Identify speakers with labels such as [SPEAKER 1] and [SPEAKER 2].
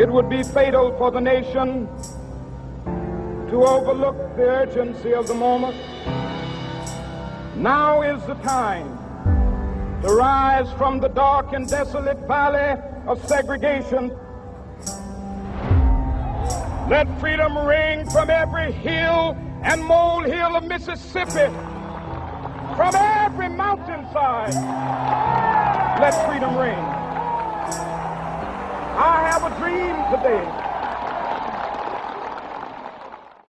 [SPEAKER 1] It would be fatal for the nation to overlook the urgency of the moment. Now is the time to rise from the dark and desolate valley of segregation. Let freedom ring from every hill and molehill of Mississippi, from every mountainside. Let freedom ring. Dream today